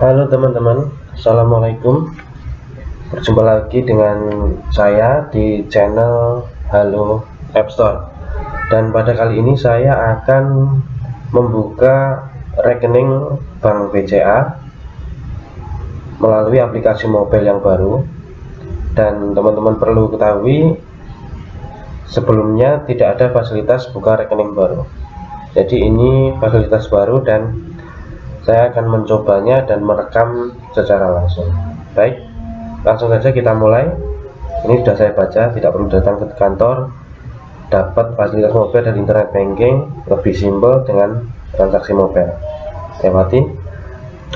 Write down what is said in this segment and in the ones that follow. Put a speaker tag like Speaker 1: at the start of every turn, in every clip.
Speaker 1: Halo teman-teman, Assalamualaikum. Berjumpa lagi dengan saya di channel Halo App Store. Dan pada kali ini saya akan membuka rekening Bank BCA Melalui aplikasi mobile yang baru. Dan teman-teman perlu ketahui Sebelumnya tidak ada fasilitas buka rekening baru. Jadi ini fasilitas baru dan saya akan mencobanya dan merekam secara langsung. Baik langsung saja kita mulai. Ini sudah saya baca tidak perlu datang ke kantor. Dapat fasilitas mobile dan internet banking lebih simpel dengan transaksi mobile lewati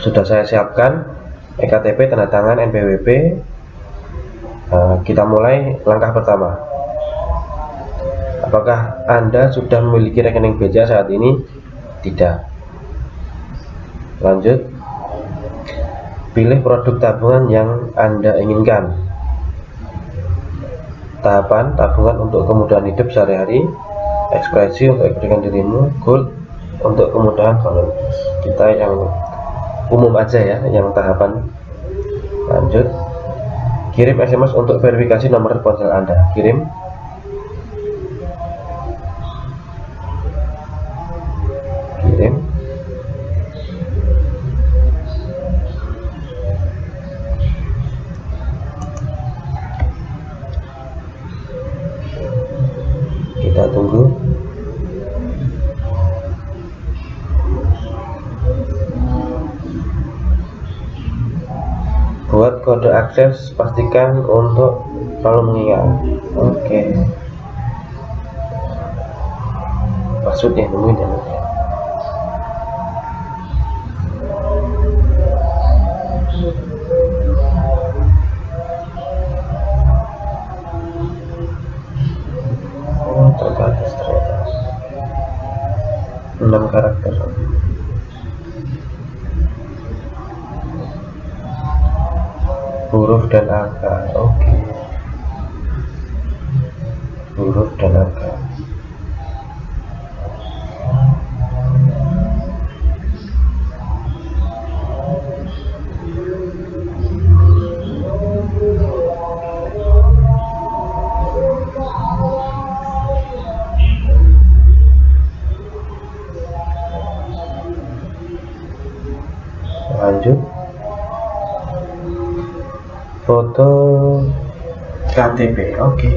Speaker 1: sudah saya siapkan. EKTP tanda tangan NPWP nah, kita mulai langkah pertama. Apakah anda sudah memiliki rekening BCA saat ini? Tidak lanjut. Pilih produk tabungan yang anda inginkan. Tahapan tabungan untuk kemudahan hidup sehari-hari. Ekspresi untuk eksperimen dirimu. Gold untuk kemudahan kalau kita yang umum aja ya yang tahapan. Lanjut. Kirim SMS untuk verifikasi nomor ponsel anda. Kirim kode akses pastikan untuk selalu mengingat. Oke. Okay. passwordnya nemuin ya 6 karakter huruf dan angka oke okay. huruf dan angka lanjut foto. KTP oke. Okay.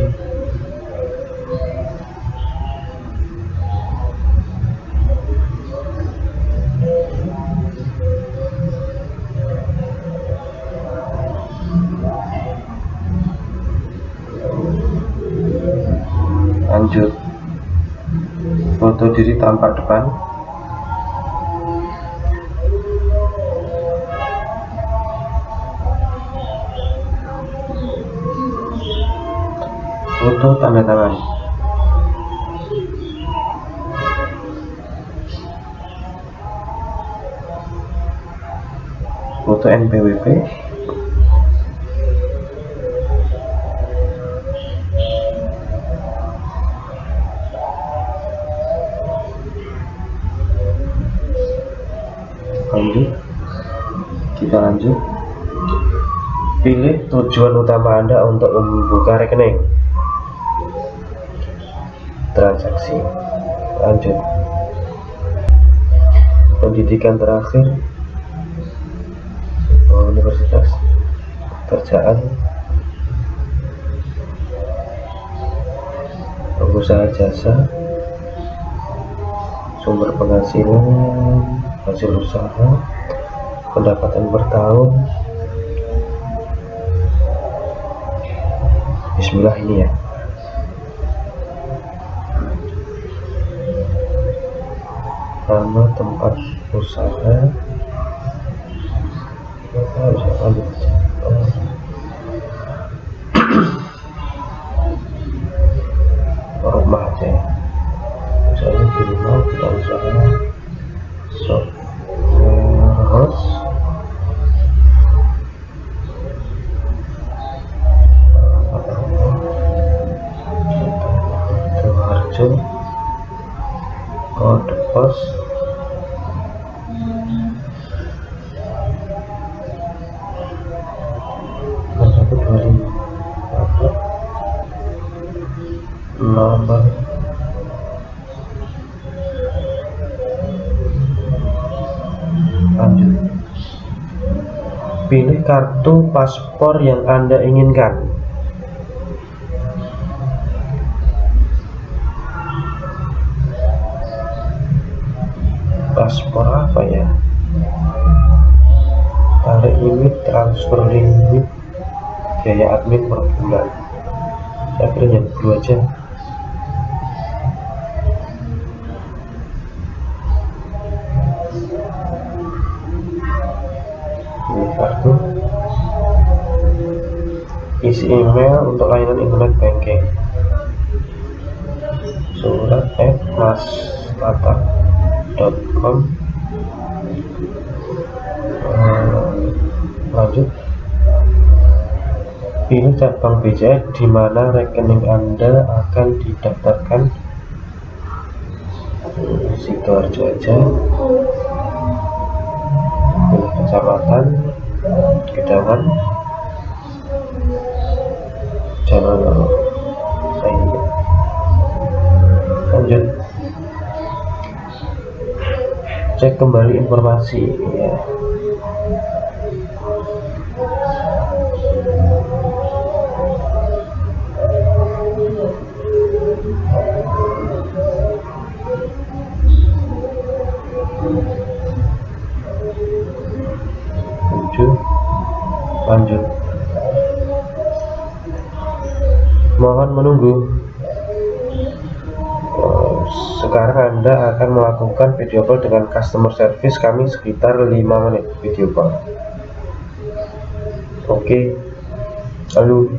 Speaker 1: lanjut. Foto diri tampak depan foto tanda tangan. Foto NPWP lanjut. Kita lanjut. Pilih tujuan utama anda untuk membuka rekening transaksi. Lanjut. Pendidikan terakhir. Universitas pekerjaan pengusaha jasa. Sumber penghasilan. Hasil usaha. Pendapatan per tahun. Bismillah ini ya nama tempat usaha. Kita nomor lanjut. Pilih kartu paspor yang anda inginkan. Paspor apa ya? Tarik limit transfer limit biaya admin per bulan. Saya pilih yang dua aja email untuk layanan internet banking. Surat at mastata.com lanjut. Pilih cabang BCA di mana rekening Anda akan didaftarkan. Sidoarjo aja. Pilih kecamatan Gedangan lanjut. Cek kembali informasi ya. Tujuh lanjut. Mohon menunggu sekarang anda akan melakukan video call dengan customer service kami sekitar 5 menit video call. Oke. Lalu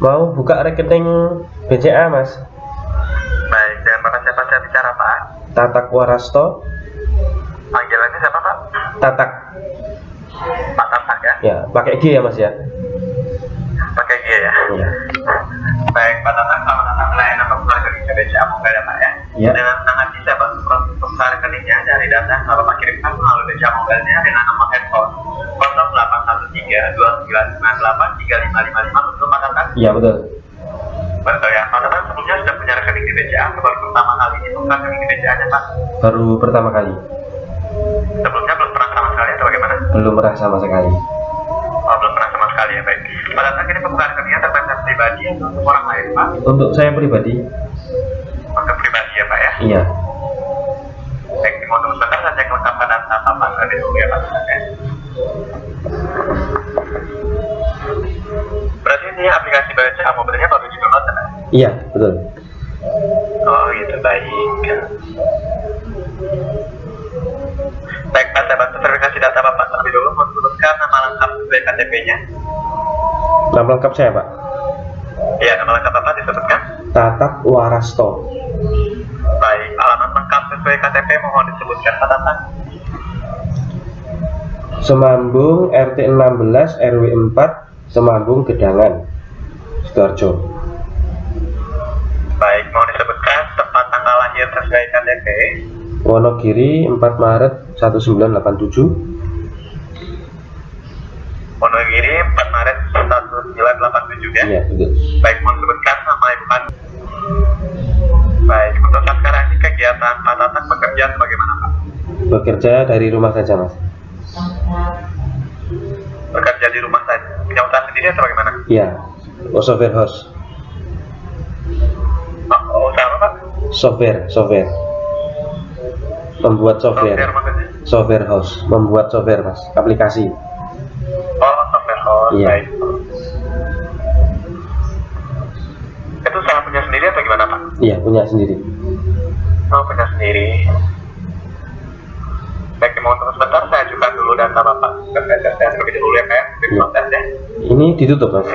Speaker 1: mau buka rekening BCA mas?
Speaker 2: Baik dan bapak siapa saya bicara pak?
Speaker 1: Tatak Warasto.
Speaker 2: Panggilannya siapa pak?
Speaker 1: Tatak.
Speaker 2: Pak Tatak ya?
Speaker 1: Ya pakai G ya mas ya?
Speaker 2: Pakai G ya,
Speaker 1: ya.
Speaker 2: baik Pak Tatak selamat datang pelayanan buka rekening BCA mau ada pak ya,
Speaker 1: ya.
Speaker 2: dengan sangat bisa saya bantu buka rekeningnya dari data yang bapak kirimkan melalui BCA Mobilenya dengan nomor handphone 0813 2998 3555 mana kan?
Speaker 1: Iya betul.
Speaker 2: Betul ya. Mana kan sebelumnya sudah menyarankan di BCA, baru pertama kali itu kan? rekening di BCA nya pak?
Speaker 1: Baru pertama kali.
Speaker 2: Sebelumnya belum pernah sama sekali atau bagaimana?
Speaker 1: Belum pernah sama sekali.
Speaker 2: Oh, belum pernah sama sekali ya baik. Pada saat ini pembukaan kerja terpaksa pribadi atau untuk orang lain pak?
Speaker 1: Untuk saya pribadi.
Speaker 2: Untuk pribadi ya pak ya?
Speaker 1: Iya.
Speaker 2: Baik, mau tunggu sebentar saya cek lengkap pada apa-apa dari ya pak. Ini aplikasi baca mobilnya baru di download Pak?
Speaker 1: iya betul
Speaker 2: Oh, gitu, baik. Baik, Pak, saya bantu verifikasi data Bapak terlebih dahulu. Mohon sebutkan nama lengkap sesuai KTP-nya.
Speaker 1: nama lengkap saya pak
Speaker 2: Iya, nama lengkap Bapak disebutkan.
Speaker 1: Tatak Warasto
Speaker 2: Baik, alamat lengkap sesuai KTP mohon disebutkan Pak Tatang.
Speaker 1: Semambung RT 16 RW 4 Semambung Gedangan Sidoarjo
Speaker 2: Baik, mohon disebutkan tempat tanggal lahir sesuai KTP.
Speaker 1: Wonogiri 4 Maret 1987
Speaker 2: Wonogiri 4 Maret 1987 ya.
Speaker 1: iya betul
Speaker 2: Baik, mohon sebutkan nama ibu kandung. Baik, untuk saat sekarang ini kegiatan Pak Tatang bekerja sebagaimana Pak?
Speaker 1: bekerja dari rumah saja mas
Speaker 2: Bekerja di rumah saja. Punya usaha sendiri atau bagaimana?
Speaker 1: iya software house
Speaker 2: Oh, oh, apa Pak?
Speaker 1: software software membuat software
Speaker 2: Software maksudnya?
Speaker 1: software house membuat software mas aplikasi
Speaker 2: Oh, software house.
Speaker 1: Iya.
Speaker 2: Baik. Itu usaha punya sendiri atau gimana Pak?
Speaker 1: iya punya sendiri
Speaker 2: Oh, punya sendiri. Baik, mohon tunggu sebentar, saya ajukan dulu data Bapak saya terlebih dahulu ya, Pak ya.
Speaker 1: Iya.
Speaker 2: ya.
Speaker 1: ini ditutup mas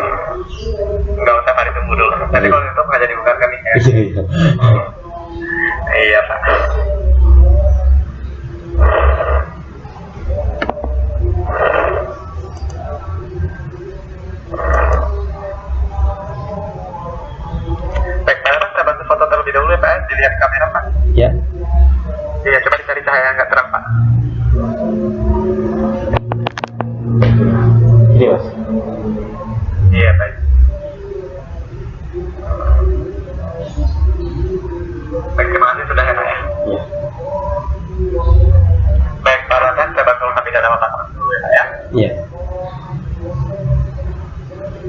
Speaker 2: Enggak usah, Pak, ditunggu dulu. Nanti kalau itu nggak jadi buka kami ya.
Speaker 1: iya iya
Speaker 2: Iya, Pak.
Speaker 1: Iya.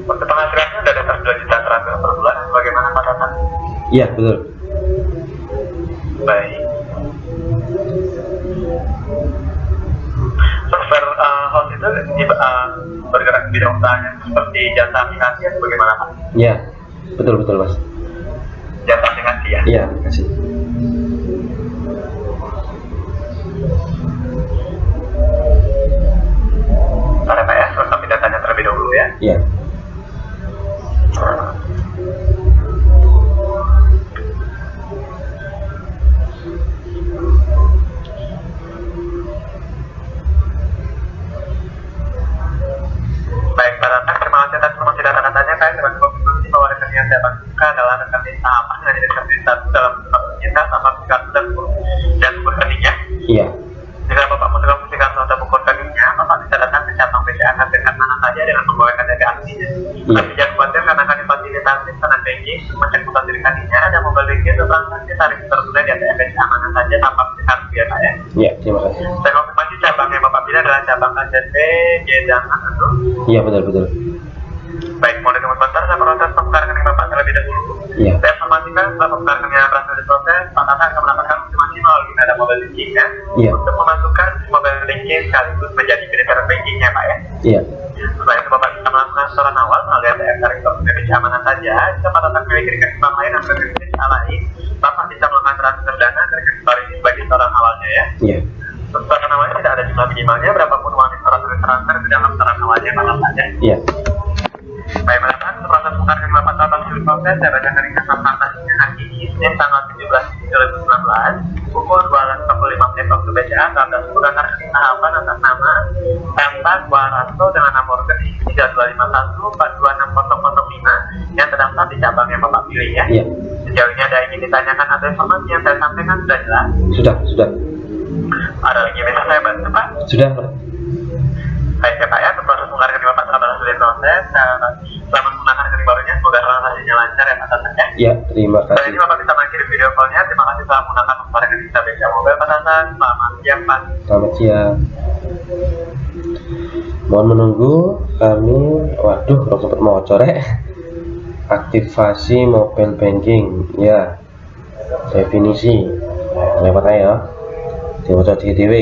Speaker 2: Untuk penghasilannya dari atas 2 juta terakhir per bulan, bagaimana Pak Tatang?
Speaker 1: Iya, betul.
Speaker 2: Baik. Software uh, host itu uh, bergerak di bidang usahanya seperti jasa aplikasi bagaimana Pak?
Speaker 1: Iya. Betul betul, Mas.
Speaker 2: Jasa aplikasi ya?
Speaker 1: Iya, terima
Speaker 2: ya.
Speaker 1: Iya.
Speaker 2: Baik, Pak Ratna, terima kasih atas informasi data katanya. Dapat konfirmasi bahwa rekening yang saya bantukan adalah rekening sama dengan rekening satu dalam kita sama dan dan
Speaker 1: Iya, betul betul.
Speaker 2: Baik, mau ditunggu sebentar, saya proses pembukaan rekening Bapak terlebih dahulu.
Speaker 1: Iya.
Speaker 2: Saya informasikan setelah pembukaan rekening yang berhasil diproses, Pak Tata akan mendapatkan konfirmasi melalui ada mobile banking ya.
Speaker 1: Iya.
Speaker 2: Untuk memasukkan mobile banking sekaligus menjadi kriteria bankingnya Pak ya.
Speaker 1: Iya.
Speaker 2: Setelah itu Bapak bisa melakukan setoran awal melalui ATM tarik ke BPJA mana saja. Jika Pak Tata memiliki rekening bank lain atau rekening lain, Bapak bisa melakukan transfer dana ke rekening ini sebagai setoran awalnya ya.
Speaker 1: Iya.
Speaker 2: Setoran awalnya tidak ada jumlah minimalnya, berapapun uang yang telah transfer ke dalam setoran awalnya Tata ya.
Speaker 1: Iya.
Speaker 2: Baik, Bapak, proses pembukaan rekening Bapak Tata sudah proses. Saya bacakan ringkas transaksinya hari ini, Senin tanggal 17 2019, pukul 12.45 menit waktu BCA, tanggal 10 karena rekening tahapan atas nama Empat Warasto dengan nomor rekening 3251426005 yang terdaftar di cabang yang Bapak pilih ya.
Speaker 1: Iya.
Speaker 2: Sejauh ini ada yang ingin ditanyakan atau informasi yang saya sampaikan sudah jelas?
Speaker 1: Sudah, sudah.
Speaker 2: Ada lagi bisa saya bantu, Pak?
Speaker 1: Sudah, Pak.
Speaker 2: Baik ya Pak ya, proses pembukaan rekening Bapak telah berhasil diproses. Saya- Selamat menggunakan rekening barunya, semoga transaksinya lancar ya Pak Tata ya.
Speaker 1: Iya, terima kasih.
Speaker 2: ini Bapak bisa mengirim video callnya. Terima kasih telah menggunakan rekening kita BCA Mobile Pak Tata. Selamat siang Pak.
Speaker 1: Selamat siang. Mohon menunggu kami, waduh, kalau sempat mau corek. Aktivasi mobile banking, ya. Definisi, nah, lewat aja ya. Dibaca di DW.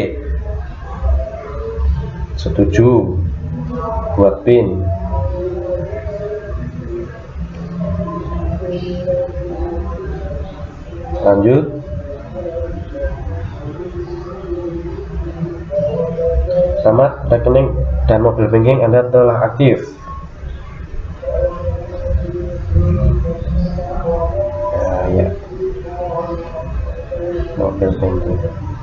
Speaker 1: Setuju. Buat pin. Lanjut. Selamat, rekening dan mobile banking Anda telah aktif. Ya, ya. Mobile banking.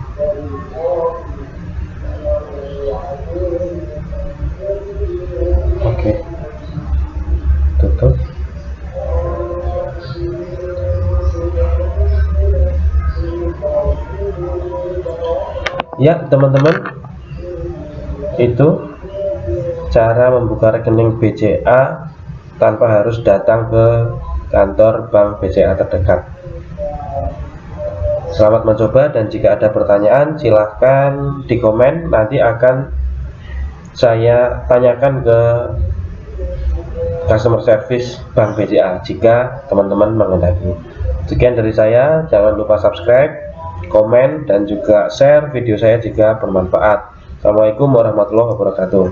Speaker 1: Ya, teman-teman, itu cara membuka rekening BCA tanpa harus datang ke kantor bank BCA terdekat. Selamat mencoba dan jika ada pertanyaan silahkan di komen nanti akan saya tanyakan ke customer service bank BCA jika teman-teman menghendaki sekian dari saya. Jangan lupa subscribe komen dan juga share video saya jika bermanfaat. Assalamualaikum warahmatullahi wabarakatuh